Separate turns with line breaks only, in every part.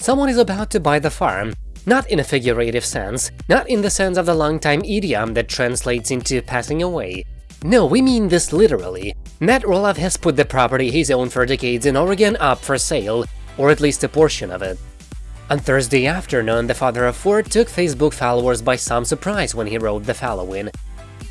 Someone is about to buy the farm, not in a figurative sense, not in the sense of the long-time idiom that translates into passing away. No, we mean this literally. Matt Roloff has put the property he's owned for decades in Oregon up for sale, or at least a portion of it. On Thursday afternoon, the father of four took Facebook followers by some surprise when he wrote the following.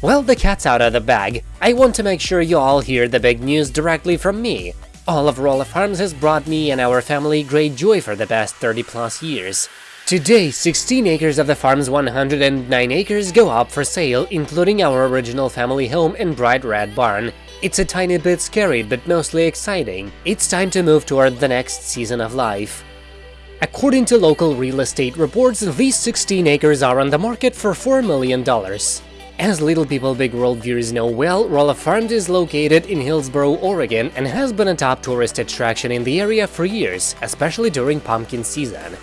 Well, the cat's out of the bag. I want to make sure you all hear the big news directly from me. All of Roloff Farms has brought me and our family great joy for the past 30 plus years. Today, 16 acres of the farm's 109 acres go up for sale, including our original family home and bright red barn. It's a tiny bit scary, but mostly exciting. It's time to move toward the next season of life. According to local real estate reports, these 16 acres are on the market for $4 million. As Little People Big World viewers know well, Roloff Farms is located in Hillsboro, Oregon and has been a top tourist attraction in the area for years, especially during pumpkin season.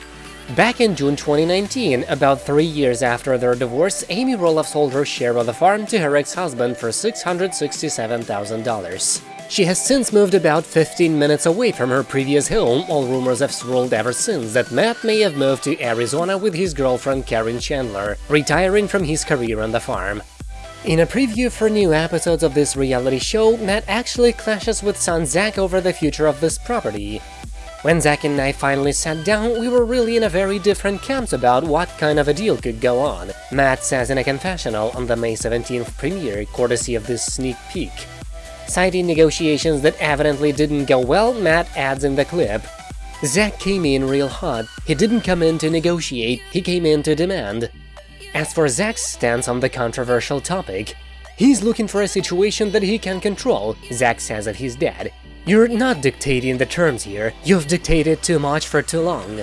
Back in June 2019, about three years after their divorce, Amy Roloff sold her share of the farm to her ex-husband for $667,000. She has since moved about 15 minutes away from her previous home, all rumors have swirled ever since that Matt may have moved to Arizona with his girlfriend Caryn Chandler, retiring from his career on the farm. In a preview for new episodes of this reality show, Matt actually clashes with son Zach over the future of this property. When Zach and I finally sat down, we were really in a very different camps about what kind of a deal could go on, Matt says in a confessional on the May 17th premiere, courtesy of this sneak peek. Citing negotiations that evidently didn't go well, Matt adds in the clip, Zach came in real hot, he didn't come in to negotiate, he came in to demand. As for Zach's stance on the controversial topic, he's looking for a situation that he can control, Zach says of his dad, you're not dictating the terms here, you've dictated too much for too long.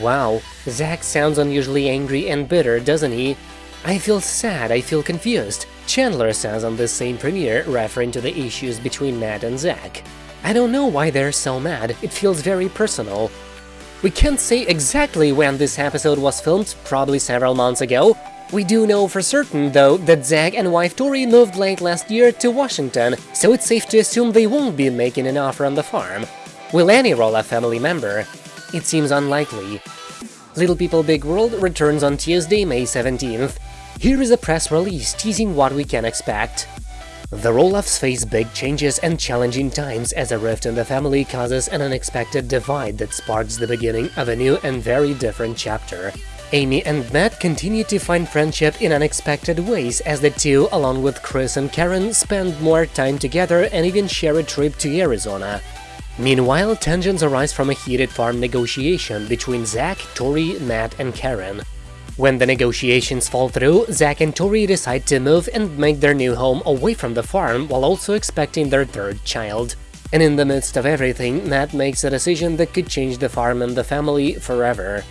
Wow, Zach sounds unusually angry and bitter, doesn't he? I feel sad, I feel confused, Chandler says on this same premiere, referring to the issues between Matt and Zach. I don't know why they're so mad, it feels very personal. We can't say exactly when this episode was filmed, probably several months ago, we do know for certain, though, that Zach and wife Tori moved late last year to Washington, so it's safe to assume they won't be making an offer on the farm. Will any Roloff family member? It seems unlikely. Little People Big World returns on Tuesday, May 17th. Here is a press release teasing what we can expect. The Roloffs face big changes and challenging times as a rift in the family causes an unexpected divide that sparks the beginning of a new and very different chapter. Amy and Matt continue to find friendship in unexpected ways as the two, along with Chris and Caryn, spend more time together and even share a trip to Arizona. Meanwhile, tensions arise from a heated farm negotiation between Zach, Tori, Matt, and Caryn. When the negotiations fall through, Zach and Tori decide to move and make their new home away from the farm while also expecting their third child. And in the midst of everything, Matt makes a decision that could change the farm and the family forever.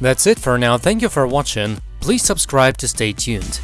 That's it for now, thank you for watching, please subscribe to stay tuned.